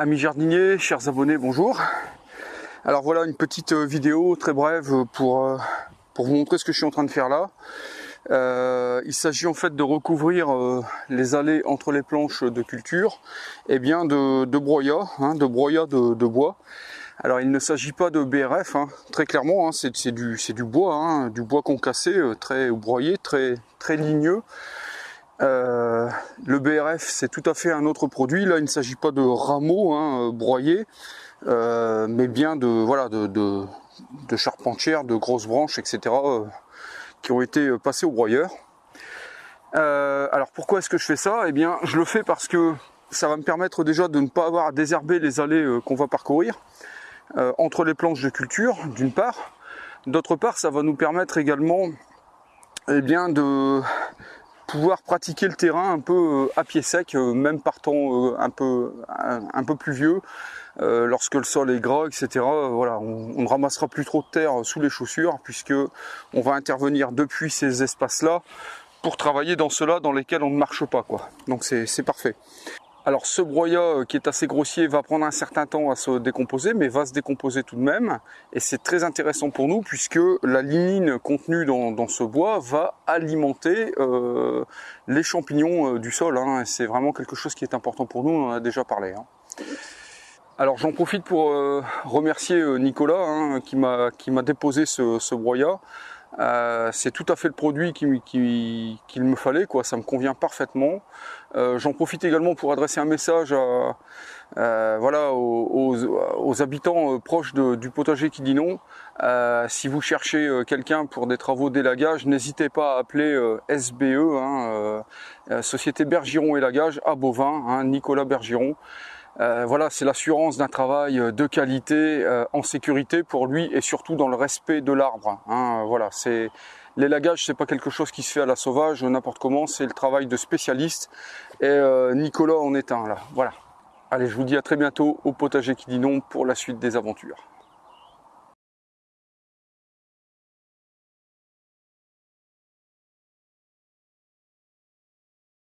Amis jardiniers, chers abonnés, bonjour. Alors voilà une petite euh, vidéo très brève pour, euh, pour vous montrer ce que je suis en train de faire là. Euh, il s'agit en fait de recouvrir les allées entre les planches de culture et bien de, de broyat, hein, de broyat de, bois. Alors il ne s'agit pas de BRF, hein, très clairement, hein, c'est du, du, bois, du bois concassé, très broyé, très, très ligneux. Euh, le BRF, c'est tout à fait un autre produit. Là, il ne s'agit pas de rameaux hein, broyés, euh, mais bien de voilà de, charpentières, de grosses branches, etc., euh, qui ont été passées au broyeur. alors pourquoi est-ce que je fais ça? Eh bien, je le fais parce que ça va me permettre déjà de ne pas avoir à désherber les allées qu'on va parcourir entre les planches de culture, d'une part. D'autre part, ça va nous permettre également eh bien, de, pouvoir pratiquer le terrain un peu euh, à pied sec, euh, même partant euh, un peu un, peu plus vieux, lorsque le sol est gras, etc. Voilà, on, ne ramassera plus trop de terre sous les chaussures, puisque on va intervenir depuis ces espaces-là pour travailler dans ceux-là dans lesquels on ne marche pas. quoi. Donc c'est parfait. Alors ce broyat euh, qui est assez grossier va prendre un certain temps à se décomposer, mais va se décomposer tout de même. Et c'est très intéressant pour nous puisque la lignine contenue dans, ce bois va alimenter euh, les champignons euh, du sol. Hein. C'est vraiment quelque chose qui est important pour nous, on en a déjà parlé. Hein. Alors j'en profite pour remercier Nicolas hein, qui m'a déposé ce, ce broyat. Euh, c'est tout à fait le produit qu'il me fallait, quoi. ça me convient parfaitement. Euh, j'en profite également pour adresser un message euh, voilà, aux, habitants proches du potager qui dit non. si vous cherchez quelqu'un pour des travaux d'élagage, n'hésitez pas à appeler SBE, hein, Société Bergiron Élagage à Bovin, hein, Nicolas Bergiron. Euh, voilà, c'est l'assurance d'un travail euh, de qualité, euh, en sécurité pour lui et surtout dans le respect de l'arbre. Hein. voilà, c'est l'élagage, c'est pas quelque chose qui se fait à la sauvage n'importe comment, c'est le travail de spécialiste. Et Nicolas en est un là. Voilà. Allez, je vous dis à très bientôt au potager qui dit non pour la suite des aventures.